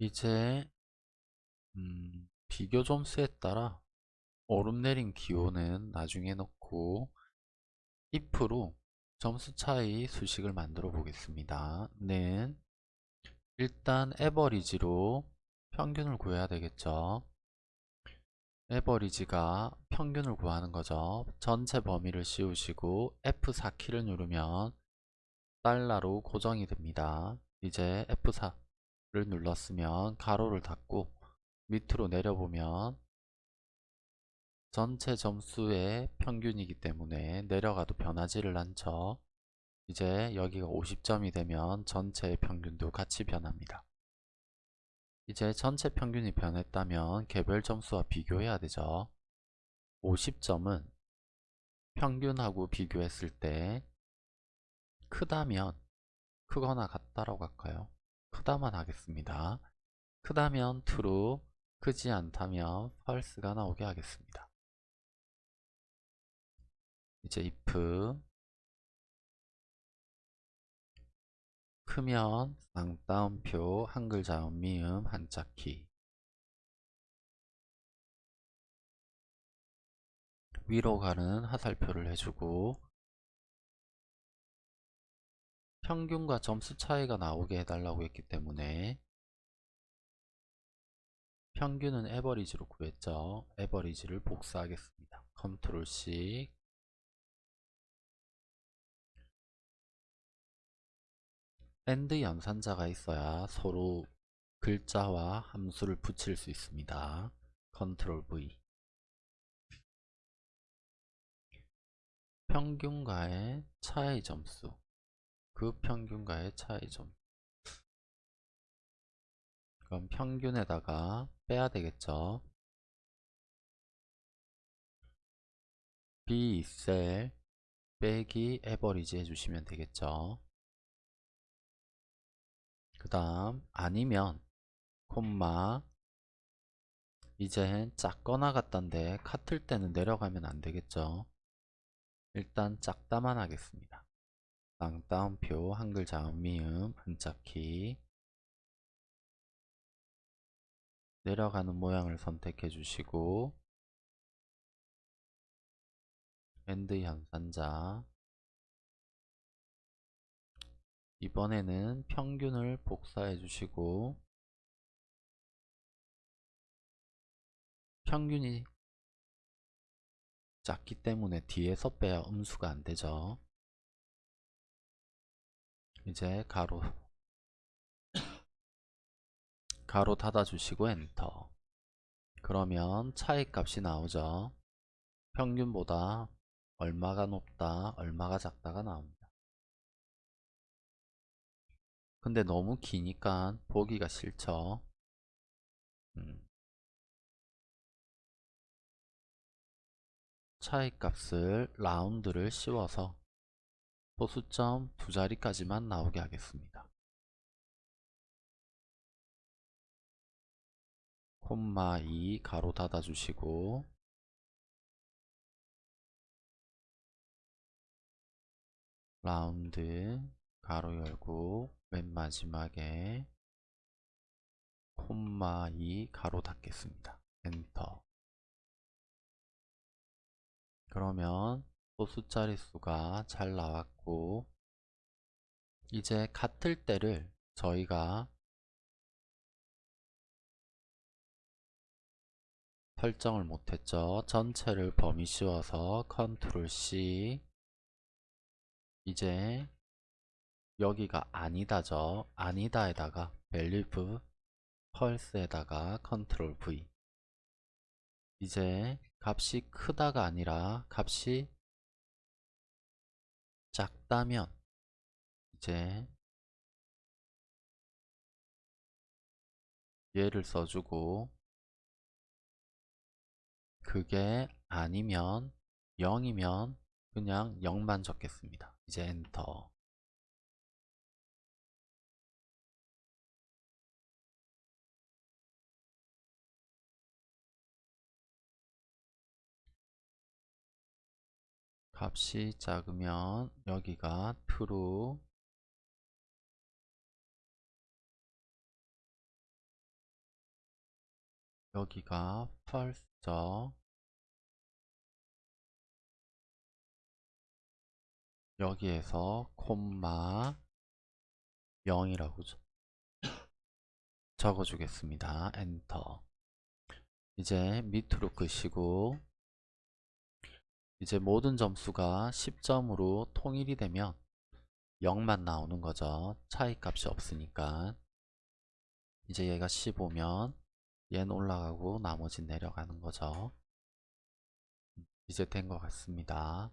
이제 음, 비교 점수에 따라 오름내림 기호는 나중에 넣고 if로 점수 차이 수식을 만들어 보겠습니다. 는 일단 에버리지로 평균을 구해야 되겠죠. 에버리지가 평균을 구하는 거죠. 전체 범위를 씌우시고 F4키를 누르면 달러로 고정이 됩니다. 이제 F4 를 눌렀으면 가로를 닫고 밑으로 내려보면 전체 점수의 평균이기 때문에 내려가도 변하지를 않죠. 이제 여기가 50점이 되면 전체의 평균도 같이 변합니다. 이제 전체 평균이 변했다면 개별 점수와 비교해야 되죠. 50점은 평균하고 비교했을 때 크다면 크거나 같다라고 할까요? 크다만 하겠습니다. 크다면 true, 크지 않다면 false가 나오게 하겠습니다. 이제 if 크면 쌍따옴표 한글 자음 미음 한자 키 위로 가는 화살표를 해주고 평균과 점수 차이가 나오게 해달라고 했기 때문에 평균은 average로 구했죠. average를 복사하겠습니다. control C and 연산자가 있어야 서로 글자와 함수를 붙일 수 있습니다. 컨트롤 V 평균과의 차이 점수 그 평균과의 차이 점 그럼 평균에다가 빼야 되겠죠. B2셀 빼기 에버리지 해주시면 되겠죠. 그 다음 아니면 콤마 이제 작거나 같던데 같을 때는 내려가면 안 되겠죠 일단 작다만 하겠습니다 쌍따옴표 한글 자음 미음 한자키 내려가는 모양을 선택해 주시고 and 연산자 이번에는 평균을 복사해 주시고 평균이 작기 때문에 뒤에서 빼야 음수가 안 되죠. 이제 가로 가로 닫아 주시고 엔터 그러면 차이 값이 나오죠. 평균보다 얼마가 높다, 얼마가 작다가 나옵니다. 근데 너무 기니까 보기가 싫죠. 음. 차이값을 라운드를 씌워서 소수점 두 자리까지만 나오게 하겠습니다. 콤마 2 가로 닫아 주시고 라운드 가로 열고 맨 마지막에 콤마 2 괄호 닫겠습니다. 엔터 그러면 소수 자릿수가 잘 나왔고 이제 같을 때를 저희가 설정을 못했죠. 전체를 범위 씌워서 control C 이제 여기가 아니다죠. 아니다에다가 believe false에다가 컨트롤 V 이제 값이 크다가 아니라 값이 작다면 이제 얘를 써주고 그게 아니면 0이면 그냥 0만 적겠습니다. 이제 엔터 값이 작으면 여기가 true 여기가 false죠. 여기에서 콤마 0이라고 적어 주겠습니다. 엔터. 이제 밑으로 끄시고 이제 모든 점수가 10점으로 통일이 되면 0만 나오는 거죠. 차이 값이 없으니까. 이제 얘가 15면 얘는 올라가고 나머지 내려가는 거죠. 이제 된 것 같습니다.